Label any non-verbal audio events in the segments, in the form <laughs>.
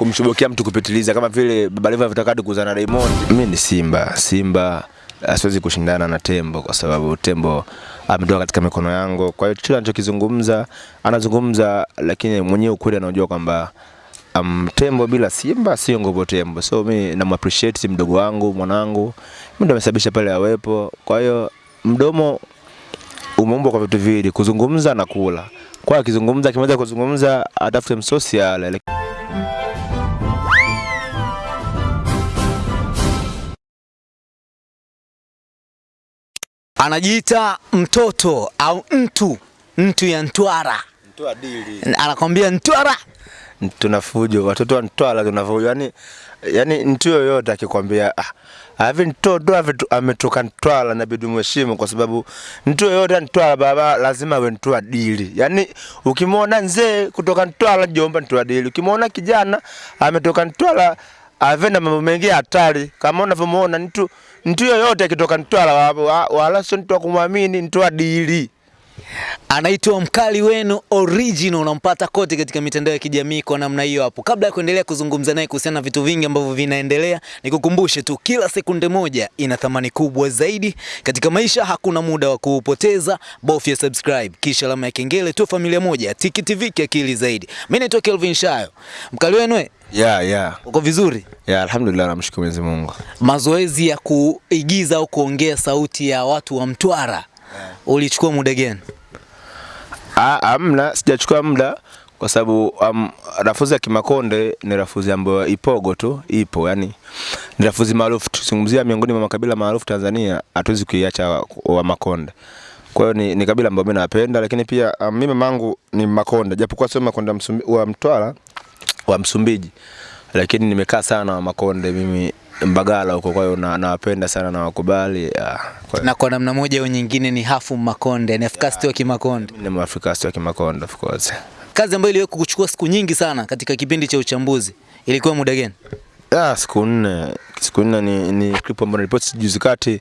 kumshubukia mtu kupitiliza kama vile Baba Levo alivyotaka kuzana na Diamond. Mimi ni Simba. Simba asiwezi kushindana na tembo kwa sababu tembo ametoka katika mikono yangu. Kwa hiyo chochote anachokizungumza anazungumza, lakini mwenyewe ukweli anajua kwamba um, tembo bila simba sio nguvu tembo. So mi nam appreciate mdogo wangu mwanangu, mimi ndo amesababisha pale awepo. Kwa hiyo mdomo umeumbwa kwa vitu viwili, kuzungumza na kula. Kwa akizungumza, akimaliza kuzungumza, atafute msosi ale. Anajiita mtoto au mtu mtu ya Ntwara, anakwambia Ntwara. Tunafujo watoto wa Ntwara tunafujo. Yani, yani mtu yoyote akikwambia ah, hivi mtoto ametoka Ntwara inabidi mheshimu kwa sababu mtu yoyote Ntwara baba lazima awe Mtwara dili. Yani ukimwona nzee kutoka Ntwara jomba Mtwara dili. Ukimwona kijana ametoka Ntwara ave na mambo mengi hatari. Kama unavyomuona mtu mtu yoyote akitoka Mtwara wa- wa- wala sio mtu wa kumwamini mtu wa dili. Anaitwa mkali wenu original, unampata kote katika mitandao ya kijamii kwa namna hiyo hapo. Kabla ya kuendelea kuzungumza naye kuhusiana na vitu vingi ambavyo vinaendelea, nikukumbushe tu, kila sekunde moja ina thamani kubwa zaidi katika maisha. Hakuna muda wa kuupoteza, bofya subscribe kisha alama ya kengele tu, familia moja Tiki TV kiakili zaidi. Mimi naitwa Kelvin Shayo. Mkali wenu, we, Yeah, yeah. uko vizuri? Yeah, alhamdulillah namshukuru Mwenyezi Mungu. Mazoezi ya kuigiza au kuongea sauti ya watu wa Mtwara ulichukua muda gani? Ah, amna, sijachukua muda kwa sababu um, rafuzi ya Kimakonde ni rafuzi ambayo ipogo tu ipo, yani ni rafuzi maarufu. Tuzungumzia miongoni mwa makabila maarufu Tanzania, hatuwezi kuiacha wa, wa Makonde. Kwa hiyo ni, ni kabila ambayo mimi napenda, lakini pia um, mimi mamangu ni Makonde, japokuwa sio Makonde wa Mtwara wa Msumbiji, lakini nimekaa sana na wa Makonde mimi Mbagala huko, kwa hiyo na- nawapenda sana na wakubali. ya, Kwa na kwa namna moja au nyingine ni hafu Makonde, ni afkasti wa Kimakonde. mimi ni Mwafrika wa Kimakonde of course. Kazi ambayo iliwahi kukuchukua siku nyingi sana katika kipindi cha uchambuzi ilikuwa muda gani? Ah, siku nne. Siku nne ni, ni clip ambayo nilipoti juzi kati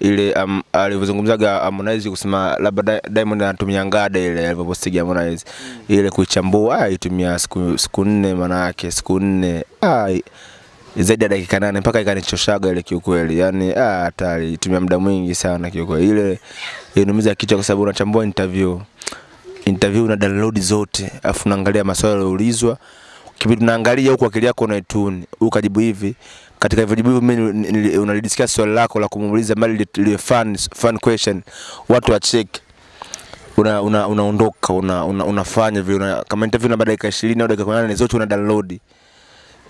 ile um, alivyozungumzaga Harmonize kusema labda Diamond anatumia ngada ile alivyopostiga Harmonize ile kuichambua ah, itumia siku siku nne maana yake siku nne ah, zaidi ya dakika nane mpaka ikanichoshaga ile kiukweli, yani ah, hatari, itumia muda mwingi sana kiukweli. Ile inumiza kichwa kwa sababu unachambua interview. Interview una download zote. Afu unaangalia maswali yaliyoulizwa. Kipindi unaangalia huku akili yako unaituni. Ukajibu hivi. Katika hivyo jibu mimi unalidiscuss swali lako la kumuuliza mali ile fun fun question. Watu wa check una una unaondoka una, una, unafanya vile una, kama interview na baada ya dakika 20 au dakika 8 zote una download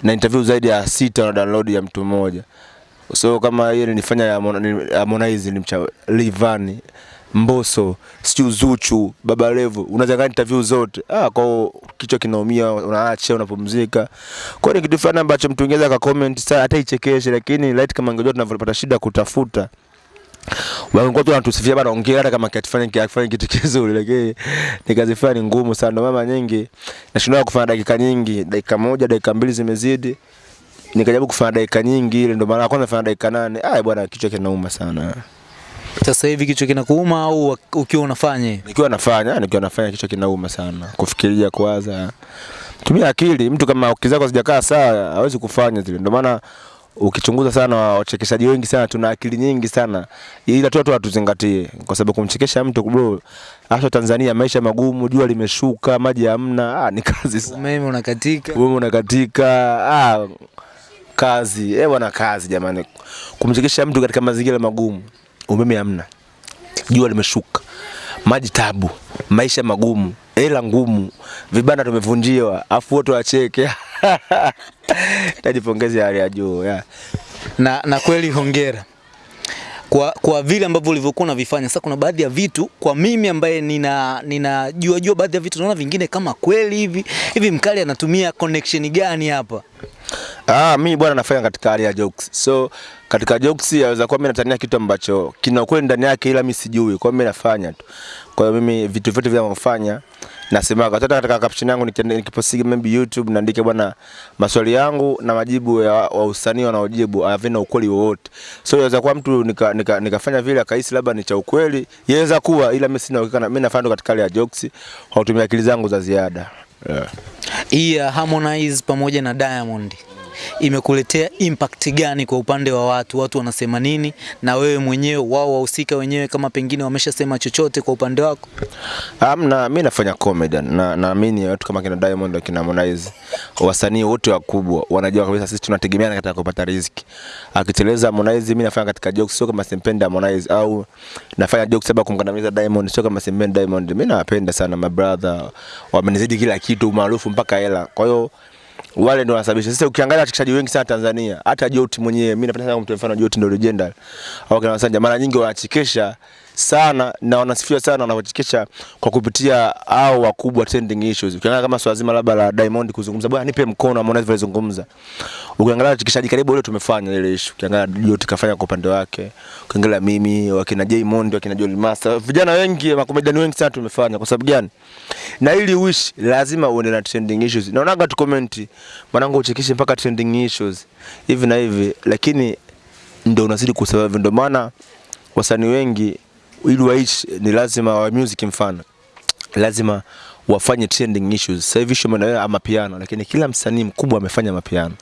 na interview zaidi ya sita na download ya mtu mmoja so kama hiyo nilifanya ya Harmon- ni- Harmonize nilimcha Livani Mboso, sijui Zuchu, Baba Levo, unazanga interview zote. Ah, kwa kichwa kinaumia, unaacha, unapumzika. Kwa ni kitu fulani ambacho mtu ingeza ka comment hata ichekeshe, lakini light kama ingejua tunavyopata shida kutafuta. Wangekuwa tu wanatusifia bana, ongea hata kama kitu kizuri, lakini ni kazi fulani ngumu sana. Ndio mama nyingi nashindwa kufanya dakika nyingi, dakika moja, dakika mbili zimezidi nikajaribu kufanya dakika nyingi ile, ndio mara ya kwanza nafanya dakika nane. Bwana, kichwa kinauma sana. Sasa hivi kichwa kinakuuma au ukiwa unafanya? Nikiwa nafanya nikiwa nafanya kichwa kinauma sana, kufikiria, kuwaza. Tumia akili. Mtu kama akili zako hazijakaa sawa hawezi kufanya zile. Ndio maana ukichunguza sana wachekeshaji wengi sana tuna akili nyingi sana, ila tu watu watuzingatie, kwa sababu kumchekesha mtu bro, hasa Tanzania maisha magumu, jua limeshuka, maji hamna, ah, ni kazi sana. Umeme unakatika. Wewe unakatika, ah, kazi eh bwana, kazi jamani. Kumchekesha mtu katika mazingira magumu, umeme hamna, jua limeshuka, maji tabu, maisha magumu, hela ngumu, vibanda tumevunjiwa, afu wote wacheke <laughs> <laughs> tajipongezi ya hali ya juu yeah. Na, na kweli hongera kwa, kwa vile ambavyo ulivyokuwa unavifanya. Sasa kuna baadhi ya vitu kwa mimi ambaye nina ninajua jua baadhi ya vitu naona vingine kama kweli hivi hivi, mkali anatumia connection gani hapa? Ah, mimi bwana nafanya katika hali ya jokes. So katika jokes yaweza kuwa mimi natania kitu ambacho kina ukweli ndani yake ila mimi sijui. Kwa hiyo mimi nafanya tu. Kwa hiyo mimi vitu vyote vinavyofanya nasemaga hata katika caption yangu nikiposti maybe YouTube naandike bwana maswali yangu na majibu ya wa usanii wanaojibu havina ukweli wowote. So yaweza kuwa mtu nikafanya nika, nika, vile akahisi labda ni cha ukweli, yaweza kuwa ila mimi sina uhakika mimi nafanya katika hali ya jokes kwa kutumia akili zangu za ziada. Yeah. Yeah, Harmonize pamoja na Diamond imekuletea impact gani kwa upande wa watu? Watu wanasema nini, na wewe mwenyewe, wao wahusika wenyewe, kama pengine wameshasema chochote kwa upande wako? Amna, mimi nafanya comedy na naamini watu kama kina Diamond na kina Harmonize, wasanii wote wakubwa wanajua kabisa sisi tunategemeana katika kupata riziki. Akiteleza Harmonize, mimi nafanya katika jokes, sio kama simpendi Harmonize au nafanya jokes sababu kumkandamiza Diamond, sio kama simpendi Diamond. Mimi nawapenda sana my brother, wamenizidi kila kitu, maarufu mpaka hela. Kwa hiyo wale ndio wanasababisha. Sasa ukiangalia wachekeshaji wengi sana Tanzania, hata Joti mwenyewe, mimi napenda sana kumtoa mfano Joti, ndio legendary au kina Masanja, mara nyingi wanachekesha sana na wanasifiwa sana wanavyochekesha kwa kupitia au wakubwa trending issues. Ukiangalia kama swala zima labda la Diamond kuzungumza, bwana nipe mkono, Harmonize zungumza. Ukiangalia wachekeshaji karibu wote tumefanya ile issue. Ukiangalia Joti kafanya kwa upande wake, ukiangalia mimi, wakina Diamond, wakina Joel Master, vijana wengi, makomedian wengi sana tumefanya. Kwa sababu gani? Na ili wish lazima uende na trending issues. Naonaga tu comment, mwanangu uchekeshe mpaka trending issues hivi na hivi, lakini ndio unazidi kusurvive. Ndio maana wasanii wengi ili waishi ni lazima wa music, mfano lazima wafanye trending issues. Sasa hivi show ama piano lakini kila msanii mkubwa amefanya mapiano.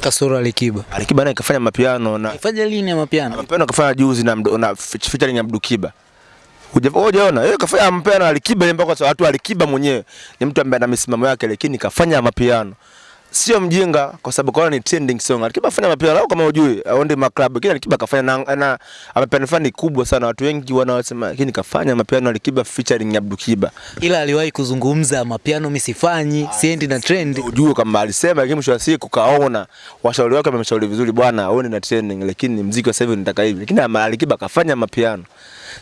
Kasoro Alikiba Alikiba naye kafanya mapiano na Kafanya lini ya mapiano? mapiano kafanya juzi na, na featuring Abdul Kiba. Hujaona yeye kafanya mapiano Alikiba, mpaka watu Alikiba mwenyewe ni mtu ambaye ana misimamo yake, lakini kafanya mapiano sio mjinga kwa sababu kwa ni trending song. Alikiba afanya mapiano lao kama ujui, aonde maklabu, kile Alikiba kafanya na, na amepiano fani kubwa sana, watu wengi wanaosema lakini kafanya mapiano Alikiba featuring Abdul Kiba. Ila aliwahi kuzungumza mapiano, mimi sifanyi, siendi na trend. ujue kama alisema, lakini mwisho wa siku kaona washauri wake wamemshauri vizuri, bwana aone na trending, lakini mziki wa sasa hivi nataka hivi, lakini Alikiba kafanya mapiano.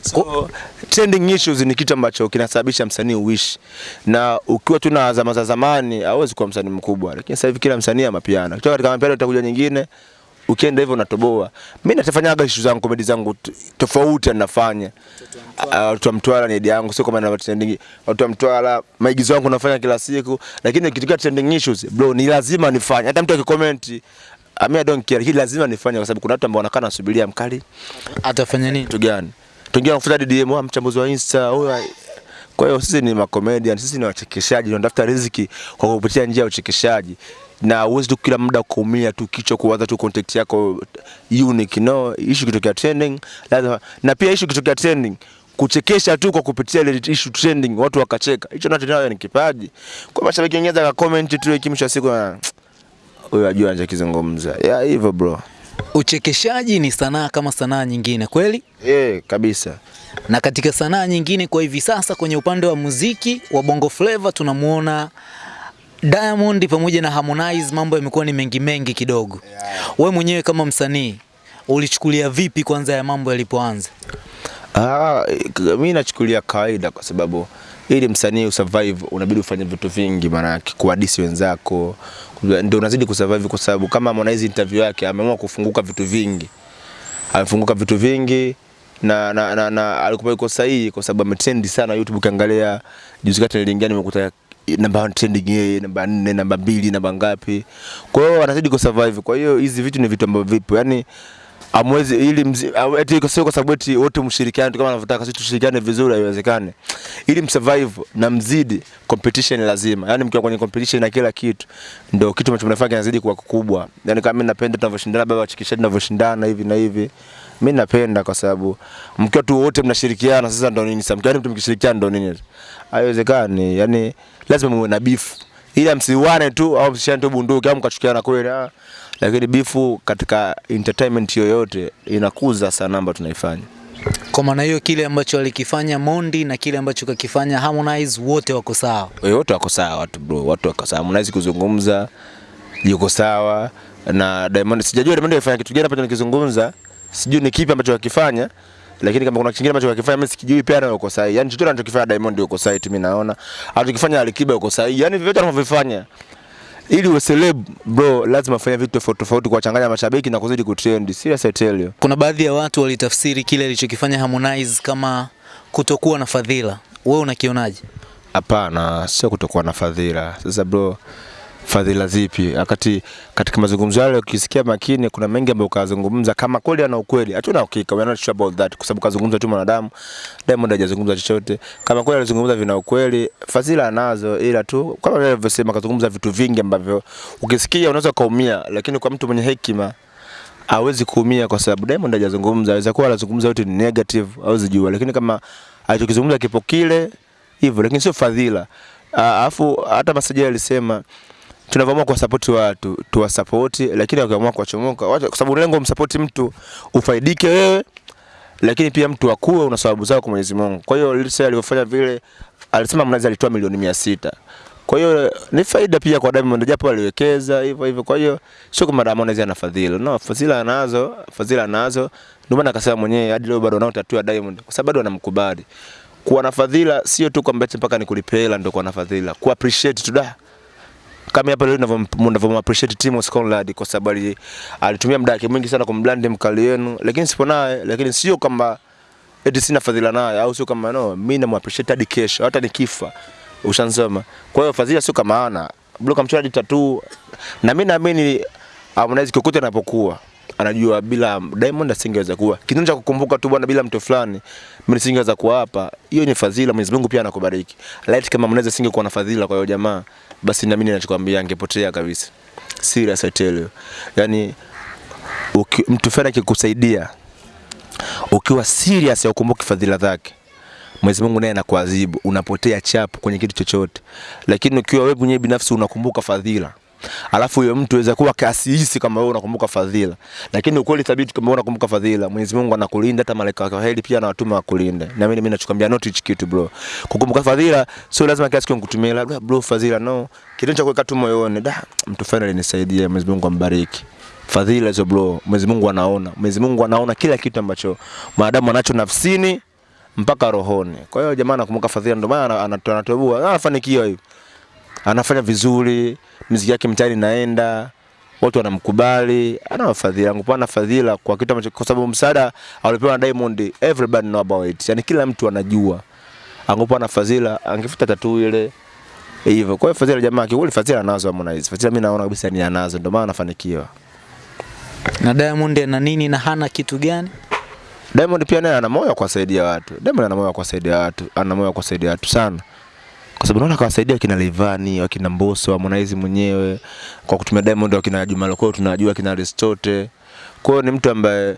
So, trending issues ni kitu ambacho kinasababisha msanii uishi, na ukiwa tu na zama za zamani hauwezi kuwa msanii mkubwa, lakini sasa hivi kila msanii ana mapiano. Kutoka katika mapiano utakuja nyingine, ukienda hivyo unatoboa. Mimi natafanyaga issue zangu, comedy zangu tofauti nafanya. Watu wa Mtwara ni yangu, sio kama na trending. Watu wa Mtwara maigizo yangu nafanya kila siku, lakini ikitokea trending issues bro, ni lazima nifanye. Hata mtu akikoment I mean, I don't care, hii lazima nifanye kwa sababu kuna watu ambao wanakaa nasubiria mkali Atafanya nini? kitu gani. Tuingia DM, wa mchambuzi wa Insta, huyo kwa hiyo sisi ni makomedian, sisi ni wachekeshaji, tunatafuta riziki kwa kupitia njia ya uchekeshaji. Na uwezi tu kila muda kuumia tu kichwa kuwaza tu content yako unique. No issue kitokea trending lazima na pia issue kitokea trending kuchekesha tu kwa kupitia ile issue trending watu wakacheka. Hicho nacho nayo ni kipaji. Kwa mashabiki wengine za comment tu ikimsha siku na huyo ajua anachokizungumza. Yeah hivyo bro Uchekeshaji ni sanaa kama sanaa nyingine, kweli? eh kabisa Na katika sanaa nyingine kwa hivi sasa kwenye upande wa muziki wa Bongo Flava tunamuona Diamond pamoja na Harmonize, mambo yamekuwa ni mengi mengi kidogo. Yeah. We mwenyewe kama msanii ulichukulia vipi kwanza ya mambo yalipoanza? Ah, mi nachukulia kawaida kwa sababu ili msanii usurvive unabidi ufanye vitu vingi, maanake kuadisi wenzako ndio unazidi kusurvive, kwa sababu kama Harmonize interview yake ameamua kufunguka vitu vingi, amefunguka vitu vingi na, na, na, na alikuwa yuko sahihi kwa sababu ametrend sana YouTube. Ukiangalia juzi kati niliingia nimekuta namba trending yeye namba nne namba mbili namba ngapi, kwa hiyo anazidi kusurvive. Kwa hiyo hizi vitu ni vitu ambavyo vipo yani amwezi ili mzi, eti sio kwa sababu eti wote mshirikiane kama anavyotaka sisi tushirikiane vizuri, haiwezekani. Ili msurvive na mzidi, competition lazima. Yani mkiwa kwenye competition na kila kitu, ndio kitu ambacho mnafanya kinazidi kuwa kikubwa. Yani kama mimi napenda tunavyoshindana, baba wachekeshaji tunavyoshindana hivi na hivi, mimi napenda kwa sababu mkiwa tu wote mnashirikiana, sasa ndio nini? Sasa mkiwa mtu mkishirikiana ndio nini? Haiwezekani. Yani lazima muwe na beef ila msiwane tu au msishane tu bunduki au mkachukiana kweli ah. Lakini bifu katika entertainment yoyote inakuza sana ambayo tunaifanya. Kwa maana hiyo kile ambacho alikifanya Mondi na kile ambacho kakifanya Harmonize wote wako sawa. Wote wako sawa watu bro, watu wako sawa. Harmonize kuzungumza yuko sawa na Diamond. Sijajua Diamond alifanya kitu gani hapa nikizungumza. Sijui ni kipi ambacho akifanya. Lakini kama kuna kingine ambacho akifanya mimi sikijui pia nayo uko sahihi. Yaani chochote anachokifanya Diamond yuko sahihi tu mimi naona. Anachokifanya Alikiba yuko sahihi. Yaani vyote anavyofanya ili uwe celeb bro, lazima fanya vitu tofauti tofauti kuwachanganya mashabiki na kuzidi kutrend. Serious I tell you. Kuna baadhi ya watu walitafsiri kile alichokifanya Harmonize kama kutokuwa na fadhila. Wewe unakionaje? Hapana, sio kutokuwa na fadhila. Sasa bro, fadhila zipi? Wakati katika mazungumzo yale ukisikia makini, kuna mengi ambayo ukazungumza, kama kweli ana ukweli, hatuna hakika, we are not sure about that, kwa sababu kazungumza tu mwanadamu. Diamond hajazungumza chochote. Kama kweli alizungumza vina ukweli, fadhila anazo, ila tu kama vile alivyosema, kazungumza vitu vingi ambavyo ukisikia unaweza kaumia, lakini kwa mtu mwenye hekima hawezi kuumia kwa sababu Diamond hajazungumza. Aweza kuwa anazungumza yote ni negative, hawezi jua, lakini kama alichokizungumza kipo kile hivyo, lakini sio fadhila. Ah, Alafu hata Masajili alisema tunavyoamua kuwasapoti watu tuwasapoti, lakini wakiamua kuwachomoka, kwa sababu lengo msapoti mtu ufaidike wewe, lakini pia mtu akue, una sababu zako kwa Mwenyezi Mungu. Kwa hiyo Lisa alivyofanya vile, alisema Mnazi alitoa milioni mia sita kwa hiyo ni faida pia kwa Diamond, japo aliwekeza hivyo hivyo. Kwa hiyo sio kama Harmonize ana fadhila, no, fadhila anazo, fadhila anazo. Ndio maana akasema mwenyewe hadi leo bado anao tatua Diamond, kwa sababu bado anamkubali Kuwa na fadhila sio tu kwamba mpaka nikulipe hela ndio kuwa na fadhila, ku appreciate tu da kama hapa leo ninavyo- ninavyo appreciate Timo Skonlad kwa sababu ali- alitumia muda wake mwingi sana kumblandi mkali wenu, lakini sipo naye, lakini sio kwamba eti sina fadhila naye au sio kama no, mimi na appreciate hadi kesho, hata nikifa. Ushansoma. Kwa hiyo fadhila sio kama ana bado hadi tatu, na mimi naamini Harmonize kokote anapokuwa anajua bila Diamond asingeweza kuwa kitendo cha kukumbuka tu bwana, bila mtu fulani mimi nisingeweza kuwa hapa. Hiyo ni fadhila, Mwenyezi Mungu pia anakubariki. Light kama Harmonize asingekuwa na fadhila kwa hiyo jamaa, basi naamini ninachokwambia angepotea kabisa. Serious I tell you. Yani uki, mtu fulani akikusaidia ukiwa serious ya ukumbuki fadhila zake Mwenyezi Mungu naye anakuadhibu, unapotea chapu kwenye kitu chochote. Lakini ukiwa wewe mwenyewe binafsi unakumbuka fadhila, alafu huyo mtu aweza kuwa kasihisi kama wewe unakumbuka fadhila, lakini ukweli thabiti kama wewe unakumbuka fadhila, Mwenyezi Mungu anakulinda, hata malaika wake wa heri pia anawatuma wakulinde. Na mimi mimi nachokwambia not hichi kitu bro, kukumbuka fadhila sio lazima kiasi kwa kutumia labda bro fadhila, no, kitu cha kuweka tu moyoni, da mtu fulani alinisaidia, Mwenyezi Mungu ambariki. Fadhila hizo bro, Mwenyezi Mungu anaona. Mwenyezi Mungu anaona kila kitu ambacho mwanadamu anacho nafsini mpaka rohoni. Kwa hiyo jamaa anakumbuka fadhila, ndio maana ana- ana- anatoboa, anafanikiwa hivi, anafanya vizuri, muziki yake mtaani naenda watu wanamkubali, ana fadhila. yangu pana fadhila kwa kitu ambacho, kwa sababu msaada alipewa na Diamond, everybody know about it, yani kila mtu anajua. Angekuwa na fadhila, angefuta tatu ile hivyo. Kwa hiyo fadhila, jamaa kiukweli, fadhila anazo Harmonize. Fadhila mimi naona kabisa ni anazo, ndio maana anafanikiwa. Na Diamond ana nini na hana kitu gani? Diamond pia naye ana moyo wa kuwasaidia watu. Diamond ana moyo wa kuwasaidia watu, ana moyo wa kuwasaidia watu sana. Kwa sababu naona kawasaidia kina Levani, wakina Mbosso, Harmonize mwenyewe kwa kutumia Diamond, wakina Juma Lokole tunajua, wakina Aristote. Kwa hiyo ni mtu ambaye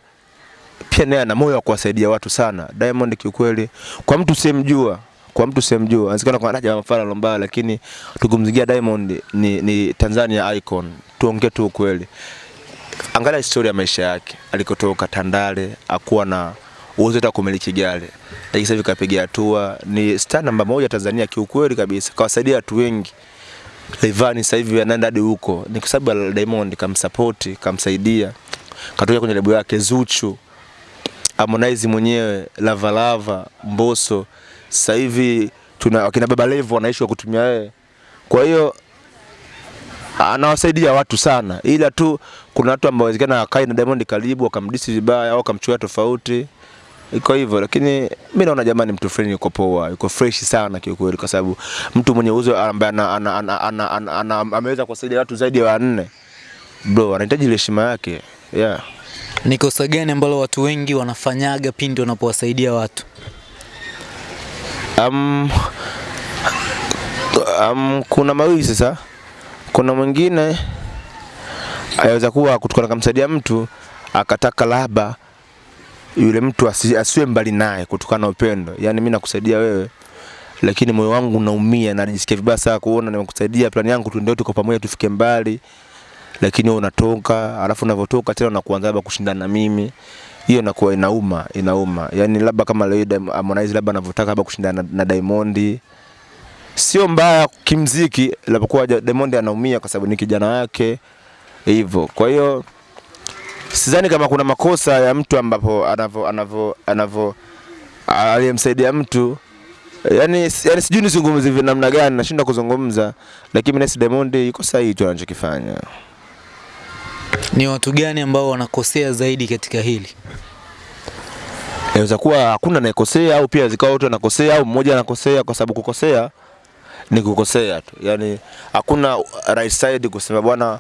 pia naye ana moyo wa kuwasaidia watu sana. Diamond kiukweli, kwa mtu simjua kwa mtu simjua, anasikana kwa daraja mfano lombaya, lakini tukumzigia Diamond ni, ni Tanzania icon. Tuongee tu ukweli angalia historia ya maisha yake alikotoka Tandale, akuwa na uwezo hata kumiliki gari, lakini sasa hivi hatua, ni star namba moja Tanzania kiukweli kabisa, kawasaidia watu wengi. Rayvanny sasa hivi anaenda hadi huko, ni kwa sababu Diamond kamsupport, kamsaidia, katoka kwenye lebo yake Zuchu, Harmonize mwenyewe, Lava Lava, Mbosso, sasa hivi tuna wakina Baba Levo wanaishi kwa kutumia yeye, kwa hiyo anawasaidia watu sana, ila tu kuna watu ambao wezekana wakae na Diamond karibu wakamdisi vibaya au wakamchukia tofauti, iko hivyo. Lakini mimi naona jamani, mtu fulani yuko poa, yuko fresh sana kiukweli, kwa sababu mtu mwenye uzo ambaye ana, ana, ana, ana, ana, ana, ameweza kuwasaidia watu zaidi ya wanne, bro, anahitaji heshima yake yeah. Ni kosa gani ambalo watu wengi wanafanyaga pindi wanapowasaidia watu? Um, um, kuna mawili sasa. Kuna mwingine aweza kuwa kutokana kumsaidia mtu akataka labda yule mtu asiwe mbali naye kutokana na upendo. Yaani mimi nakusaidia wewe lakini moyo wangu unaumia na najisikia vibaya sana kuona nimekusaidia, plani yangu tu ndio tuko pamoja tufike mbali, lakini wewe unatoka, alafu unavyotoka tena unakuanza labda kushindana na mimi hiyo inakuwa inauma, inauma. Yaani labda kama leo Harmonize labda anavyotaka labda kushindana na, na Diamond sio mbaya kimziki, labda kwa Diamond anaumia kwa sababu ni kijana wake hivyo. Kwa hiyo sidhani kama kuna makosa ya mtu ambapo anavyo anavyo anavyo aliyemsaidia mtu yani, yani sijui nizungumze hivi namna gani, nashindwa kuzungumza, lakini nahisi Diamond yuko sahihi tu anachokifanya. Ni watu gani ambao wanakosea zaidi katika hili? Inaweza kuwa hakuna anayekosea au pia zikawa wote wanakosea au mmoja anakosea, kwa sababu kukosea ni kukosea tu, yani hakuna right side kusema bwana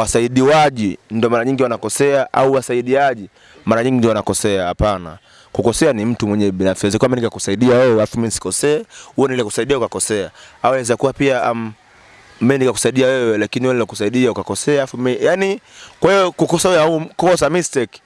wasaidiwaji ndio mara nyingi wanakosea au wasaidiaji mara nyingi ndio wanakosea. Hapana, kukosea ni mtu mwenye binafsi. Inaweza kuwa mimi nikakusaidia wewe alafu mimi sikosee, wewe nile kusaidia ukakosea, au inaweza kuwa pia um, mimi nikakusaidia wewe lakini wewe nilikusaidia ukakosea afu mimi yani, kwa hiyo kukosea au kosa mistake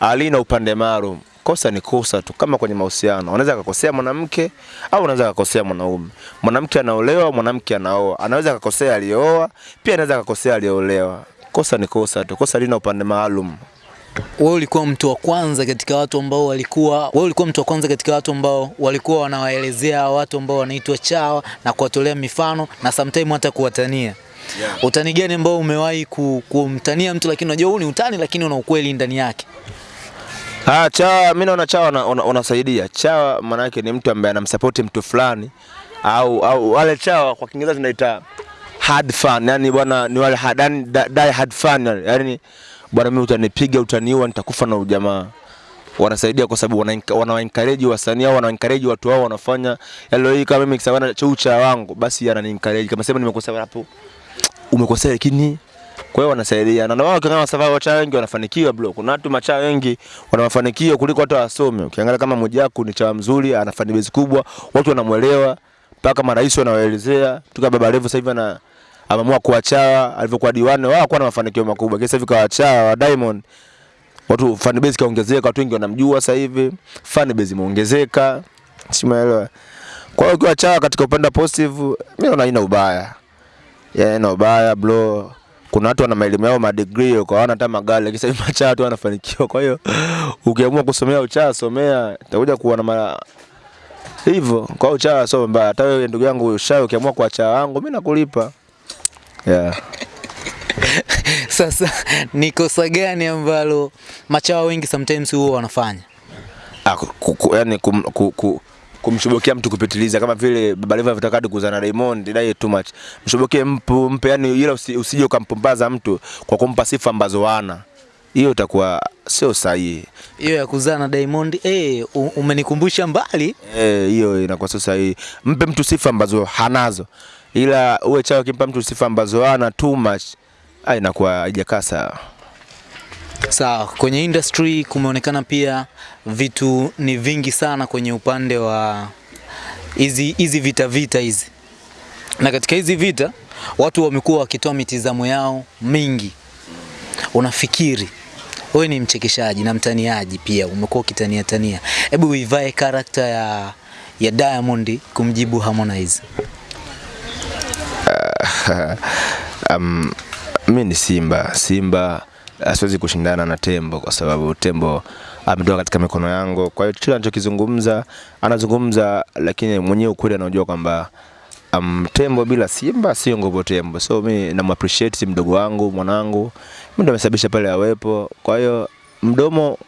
alina upande maalum. Kosa ni kosa tu, kama kwenye mahusiano, unaweza akakosea mwanamke au unaweza akakosea mwanaume. Mwanamke anaolewa, mwanamke anaoa, anaweza akakosea aliyooa, pia anaweza akakosea aliyeolewa. Kosa ni kosa tu, kosa lina upande maalum. Wewe ulikuwa mtu wa kwanza katika watu ambao walikuwa wewe ulikuwa mtu wa kwanza katika watu ambao walikuwa wanawaelezea watu ambao wanaitwa chawa na kuwatolea mifano na sometimes hata kuwatania. Yeah. Utani gani ambao umewahi ku- kumtania mtu lakini unajua huu ni utani lakini una ukweli ndani yake? Ah, chawa mimi naona chawa una- una- unasaidia. Chawa maana yake ni mtu ambaye anamsupport mtu fulani au au wale chawa kwa Kiingereza tunaita hard fan, yani bwana ni wale hard, yani die hard fan yani, bwana mimi utanipiga utaniua nitakufa na ujamaa. Wanasaidia kwa sababu wana encourage wasanii au wana encourage watu wao wanafanya yale hii kama mimi kisema chaucha wangu basi anani encourage kama sema nimekosea hapo umekosea lakini kwa hiyo wanasaidia na wao kama sababu wacha wengi wanafanikiwa bro. Kuna watu macha wengi wana mafanikio kuliko hata wasome. Ukiangalia kama Mwijaku ni chawa mzuri, anafanya bezi kubwa, watu wanamuelewa, mpaka marais wanawaelezea. Tuka Baba Levo sasa hivi ana ameamua kuachawa, alivyokuwa diwani wao hakuwa na mafanikio makubwa. Kisa hivi kawachawa wa Diamond. Watu fan base kaongezeka, watu wengi wanamjua sasa hivi. Fan base imeongezeka. Simaelewa. Kwa hiyo ukiwa katika upande positive, mimi naona haina ubaya. Yeah, ina ubaya bro. Kuna watu wana maelimu yao madegree kwa wana hata magari sasa hivi machaa tu wanafanikiwa. Kwa hiyo ukiamua kusomea uchaa somea, utakuja kuwa na mara hivyo. Kwa hiyo uchaa sio mbaya. Hata wewe ndugu yangu ushawe ukiamua kuacha wangu mimi nakulipa. Yeah. <laughs> Sasa ni kosa gani ambalo machawa wengi sometimes huwa wanafanya? Ah, ku, ku, yani kum, ku, ku, kumshubukia mtu kupitiliza kama vile Baba Levo anataka kuzana na Diamond dai too much. Mshobokie mpu mpe yani ila usi, usije ukampumbaza mtu kwa kumpa sifa ambazo wana. Hiyo itakuwa sio sahihi. Hiyo ya kuzaa na Diamond eh, umenikumbusha mbali. Eh, hiyo inakuwa sio sahihi. Mpe mtu sifa ambazo hanazo, ila uwe chao kimpa mtu sifa ambazo hana too much, ah, inakuwa haijakaa sawa. Sawa, kwenye industry kumeonekana pia vitu ni vingi sana kwenye upande wa hizi hizi vita vita hizi, na katika hizi vita watu wamekuwa wakitoa mitizamo yao mingi. Unafikiri wewe ni mchekeshaji na mtaniaji pia, umekuwa ukitania tania, hebu uivae karakta ya ya Diamond kumjibu Harmonize. <laughs> um, mi ni Simba. Simba asiwezi kushindana na tembo kwa sababu tembo ametoka katika mikono yangu. Kwa hiyo kila anachokizungumza anazungumza, lakini mwenyewe ukweli anajua kwamba um, tembo bila simba sio nguvu tembo. So mi namappreciate mdogo wangu, mwanangu, mi ndo amesababisha pale awepo. Kwa hiyo mdomo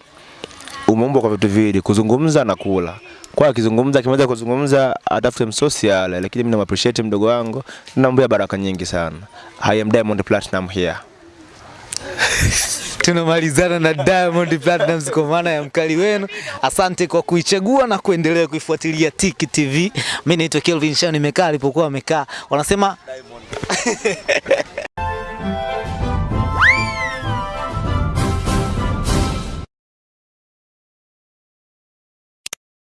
umeumbwa kwa vitu viwili, kuzungumza na kula. Kwa akizungumza akimaliza kuzungumza atafute msosi lakini mimi namappreciate mdogo wangu, namwambia baraka nyingi sana. I am Diamond Platinum here. <laughs> Tunamalizana na Diamond Platnumz kwa maana ya mkali wenu. Asante kwa kuichagua na kuendelea kuifuatilia Tiki TV. Mimi naitwa Kelvin Shani, nimekaa alipokuwa amekaa. Wanasema <laughs>